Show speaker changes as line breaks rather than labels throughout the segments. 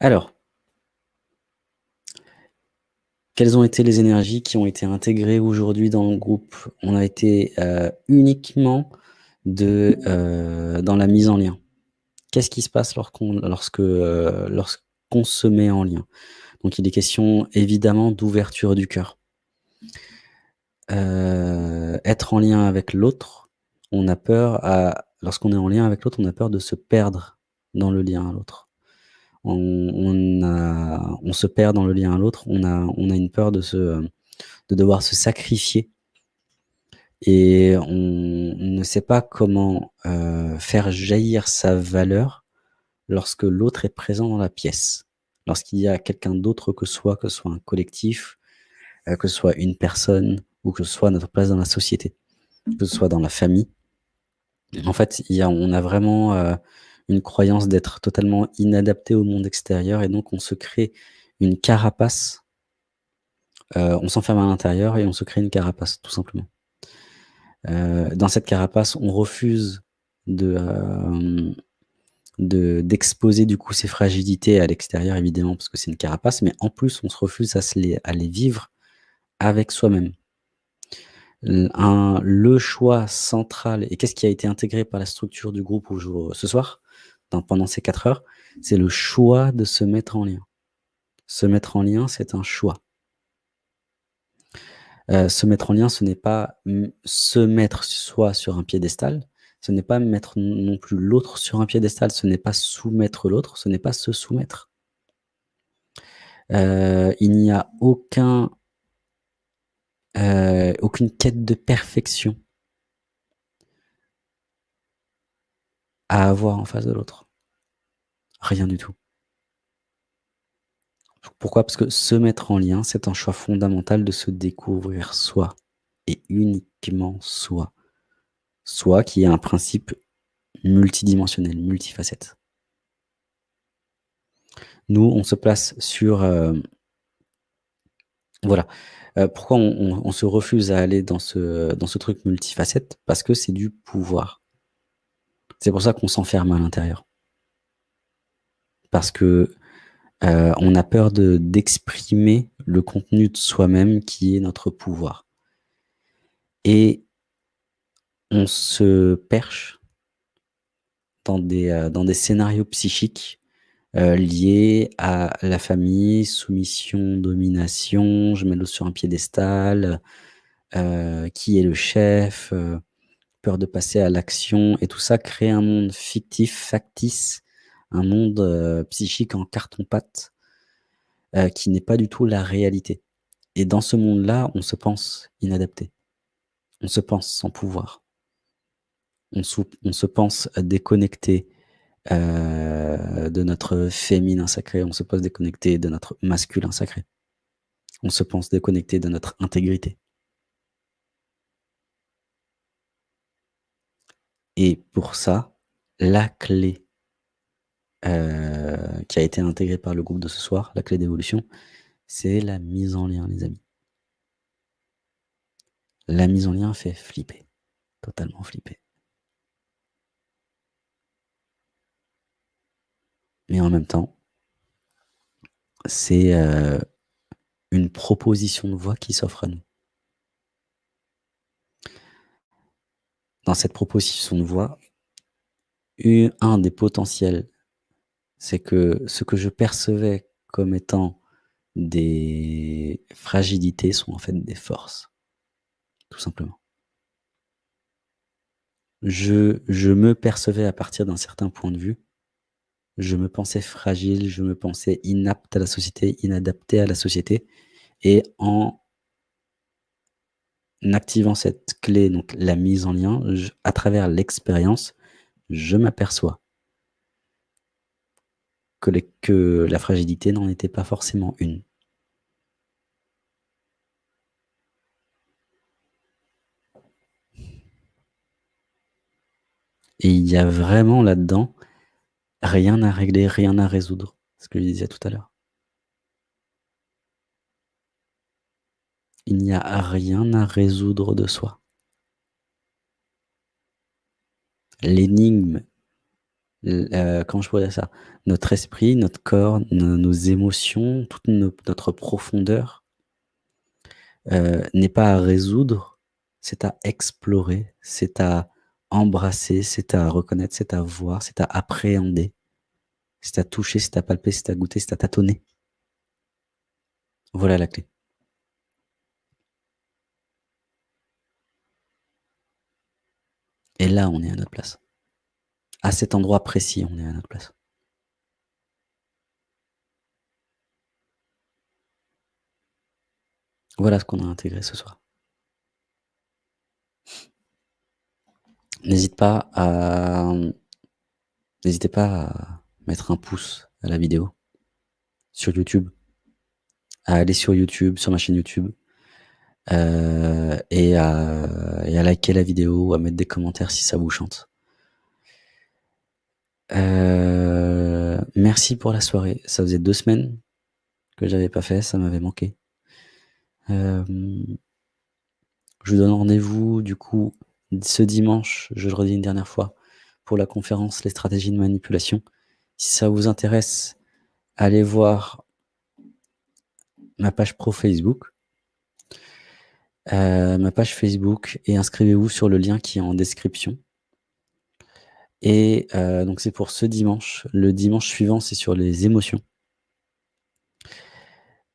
Alors quelles ont été les énergies qui ont été intégrées aujourd'hui dans le groupe? On a été, heu, uniquement heu, dans la mise en lien. Qu'est-ce qui se passe lorsqu'on lorsque, heu, lorsqu'on se met en lien? Donc il est question évidemment d'ouverture du cœur. Être en lien avec l'autre, on a peur lorsqu'on est en lien avec l'autre, on a peur de se perdre dans le lien à l'autre. On se perd dans le lien à l'autre, on a une peur de devoir se sacrifier et on ne sait pas comment, heu, faire jaillir sa valeur lorsque l'autre est présent dans la pièce. Lorsqu'il y a quelqu'un d'autre que soi, que ce soit un collectif, heu, que ce soit une personne ou que ce soit notre place dans la société, que ce soit dans la famille. En fait, on a vraiment, heu, une croyance d'être totalement inadapté au monde extérieur et donc on se crée une carapace. Heu, on s'enferme à l'intérieur et on se crée une carapace, tout simplement. Heu, dans cette carapace, on refuse de d'exposer du coup ses fragilités à l'extérieur évidemment parce que c'est une carapace, mais en plus on se refuse à se les vivre avec soi-même. Le choix central et qu'est-ce qui a été intégré par la structure du groupe aujour ce soir, dans pendant ces 4 heures, c'est le choix de se mettre en lien. Se mettre en lien, c'est un choix. Heu, se mettre en lien, ce n'est pas, se mettre soi sur un piédestal, ce n'est pas mettre non plus l'autre sur un piédestal, ce n'est pas soumettre l'autre, ce n'est pas se soumettre. Heu, il n'y a aucun heu, aucune quête de perfection à avoir en face de l'autre. Rien du tout. Pourquoi? Parce que se mettre en lien, c'est un choix fondamental de se découvrir soi et uniquement soi. Soi qui est un principe multidimensionnel, multifacette. Nous, on se place sur, hem voilà. Heu, pourquoi on se refuse à aller dans ce truc multifacette? Parce que c'est du pouvoir. C'est pour ça qu'on s'enferme à l'intérieur. Parce que, heu, on a peur de d'exprimer le contenu de soi-même qui est notre pouvoir. Et on se perche dans des, heu, dans des scénarios psychiques, heu, liés à la famille, soumission, domination, je mets l'autre sur un piédestal, qui est le chef, peur de passer à l'action et tout ça crée un monde fictif, factice, un monde, heu, psychique en carton-pâte, heu, qui n'est pas du tout la réalité. Et dans ce monde-là, on se pense inadapté. On se pense sans pouvoir. On se pense déconnecté, heu, de notre féminin sacré, on se pense déconnecté de notre masculin sacré. On se pense déconnecté de notre intégrité. Et pour ça, la clé heu, qui a été intégrée par le groupe de ce soir, la clé d'évolution, c'est la mise en lien les amis. La mise en lien fait flipper, totalement flipper. Mais en même temps c'est, heu, une proposition de voie qui s'offre à nous. Dans cette proposition de voie, u un des potentiels, c'est que ce que je percevais comme étant des fragilités sont en fait des forces. Tout simplement. Je me percevais à partir d'un certain point de vue. Je me pensais fragile, je me pensais inapte à la société, inadapté à la société et en activant cette clé, donc la mise en lien, à travers l'expérience, je m'aperçois que la fragilité n'en était pas forcément une. Et il y a vraiment là-dedans, rien à régler, rien à résoudre, ce que je disais tout à l'heure. Il n'y a rien à résoudre de soi. L'énigme heu, comment je pourrais dire ça? Notre esprit, notre corps, nos émotions, toute no notre profondeur heu, n'est pas à résoudre, c'est à explorer, c'est à embrasser, c'est à reconnaître, c'est à voir, c'est à appréhender, c'est à toucher, c'est à palper, c'est à goûter, c'est à tâtonner. Voilà la clé. Et là, on est à notre place. À cet endroit précis, on est à notre place. Voilà ce qu'on a intégré ce soir. N'hésitez pas à mettre un pouce à la vidéo sur YouTube. À aller sur YouTube, sur ma chaîne YouTube, heu et à et à liker la vidéo, à mettre des commentaires si ça vous chante. Heu, merci pour la soirée. Ça faisait 2 semaines que j'avais pas fait, ça m'avait manqué. Hem, je vous donne rendez-vous du coup ce dimanche, je le redis une dernière fois, pour la conférence «Les stratégies de manipulation». Si ça vous intéresse, allez voir ma page pro Facebook heu, ma page Facebook et inscrivez-vous sur le lien qui est en description. Et heu, donc c'est pour ce dimanche. Le dimanche suivant, c'est sur les émotions.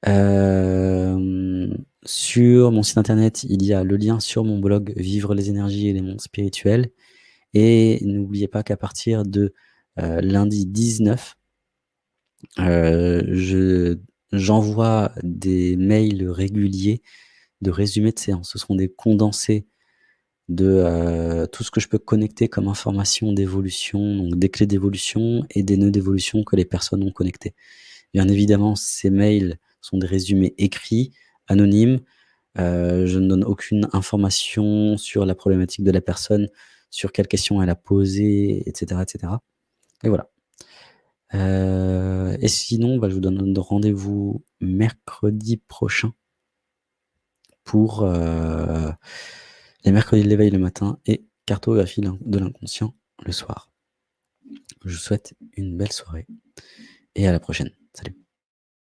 Hem, sur mon site internet, il y a le lien sur mon blog «Vivre les énergies et les mondes spirituels» et n'oubliez pas qu'à partir de, heu, lundi 19 heu, je j'envoie des mails réguliers de résumés de séances. Ce seront des condensés de, heu, tout ce que je peux connecter comme information d'évolution, donc des clés d'évolution et des nœuds d'évolution que les personnes ont connectés. Bien évidemment, ces mails sont des résumés écrits, anonymes, heu, je ne donne aucune information sur la problématique de la personne, sur quelles questions elle a posées et cetera et voilà. Heu et sinon, bah, je vous donne rendez-vous mercredi prochain pour, les mercredis de l'éveil le matin et cartographie de l'inconscient le soir. Je vous souhaite une belle soirée et à la prochaine. Salut.